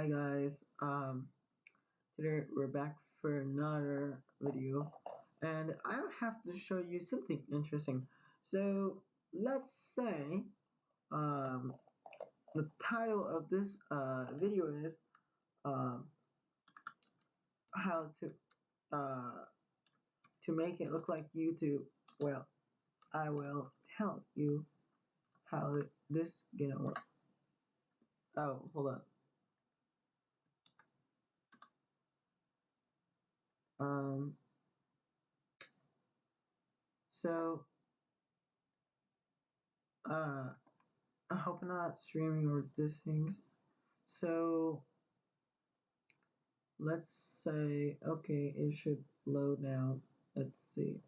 Hi guys, um, today we're back for another video and I have to show you something interesting. So let's say um, the title of this uh, video is um, how to uh, to make it look like YouTube. Well, I will tell you how this gonna work. Oh, hold on. Um, so, uh, I hope not streaming or this things. So, let's say, okay, it should load now. Let's see.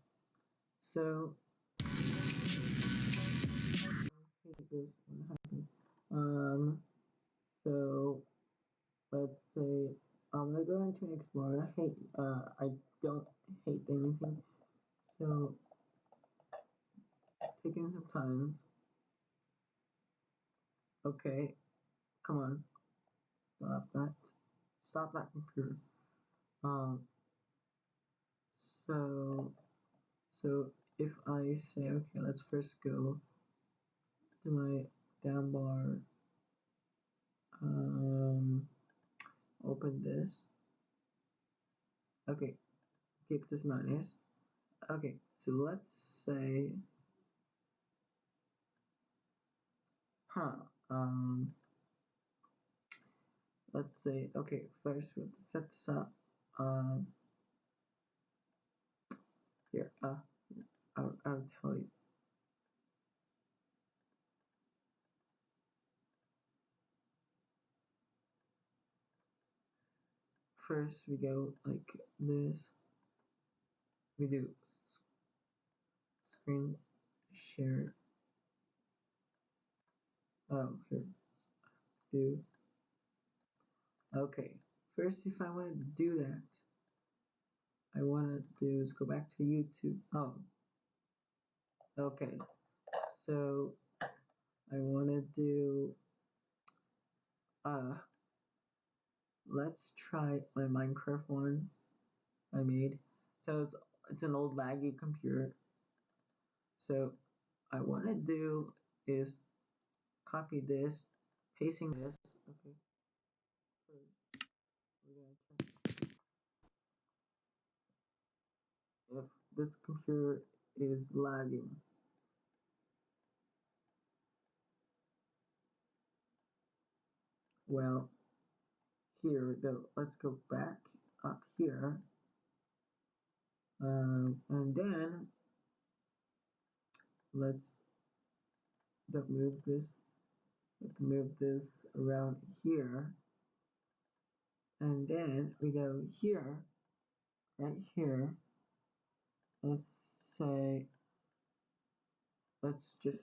So. Um, so, let's say I'm gonna go into Explorer. I hate, uh, I don't hate anything. So, it's taking some time. Okay, come on. Stop that. Stop that computer. Um, so, so if I say, okay, let's first go to my down bar, um, open this. Okay, keep this minus. Okay, so let's say, huh, um, let's say, okay, first we'll set this up. Um, here, uh, I'll, I'll tell you. First, we go like this. We do screen share. Oh, here. Do. Okay. First, if I want to do that, I want to do is go back to YouTube. Oh. Okay. So, I want to do, uh, let's try my Minecraft one I made. So it's, it's an old laggy computer. So I want to do is copy this, pasting this. Okay. If this computer is lagging. Well, here, though, let's go back up here. Um, and then let's move this, let's move this around here. And then we go here, right here. Let's say, let's just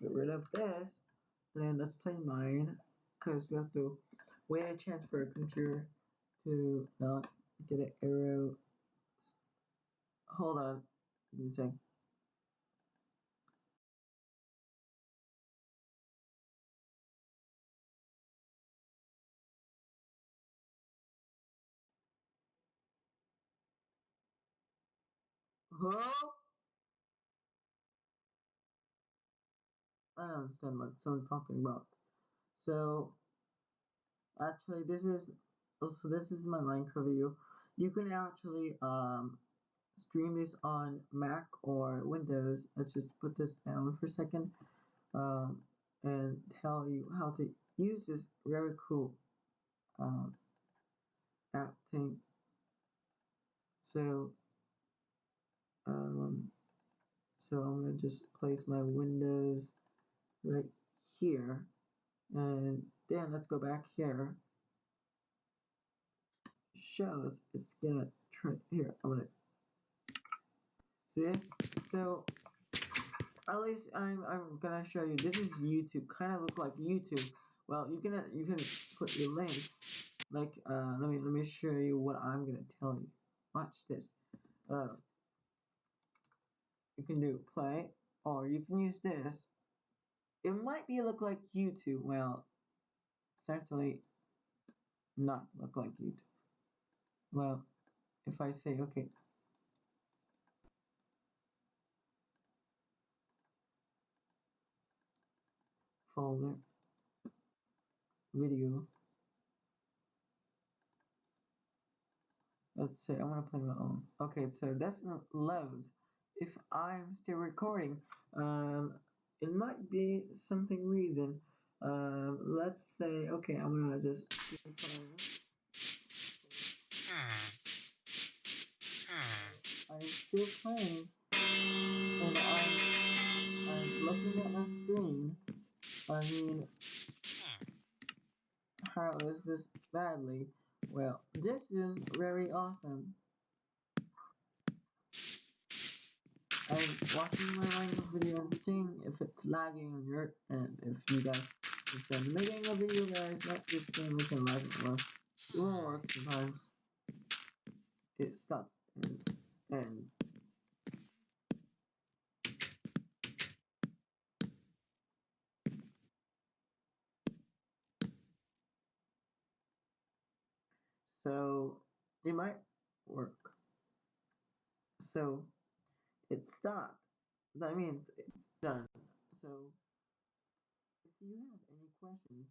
get rid of this. And then let's play mine, because we have to wait a chance for a computer to not get an error. Hold on, give me a. Huh? I don't understand what someone's talking about. So, actually, this is also this is my Minecraft video. You can actually um, stream this on Mac or Windows. Let's just put this down for a second um, and tell you how to use this very cool um, app thing. So, um, so I'm gonna just place my Windows right here, and then let's go back here. Shows it's gonna try here. I'm gonna see this. So at least I'm I'm gonna show you. This is YouTube. Kind of look like YouTube. Well, you can you can put your link. Like uh, let me let me show you what I'm gonna tell you. Watch this. Uh, you can do play, or you can use this. It might be look like YouTube. Well, certainly not look like YouTube. Well, if I say, okay, folder, video, let's say I want to play my own. Okay, so that's not loads. If I'm still recording, um, it might be something reason. Um, let's say, okay, I'm gonna just I'm still playing, and I'm, I'm looking at my screen. I mean, how is this badly? Well, this is very awesome. I'm watching my language video and seeing if it's lagging on your end. If you guys, if I'm making a video, guys, not we can lag it. Well, it won't work sometimes. It stops and ends. So it might work. So it stopped. That means it's done. So if you have any questions,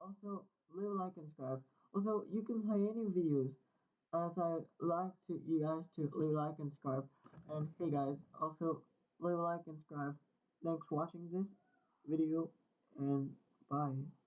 also leave a like and subscribe. Also, you can play any videos as I like to you guys to leave a like and subscribe. And hey guys, also leave a like and subscribe. Thanks for watching this video and bye.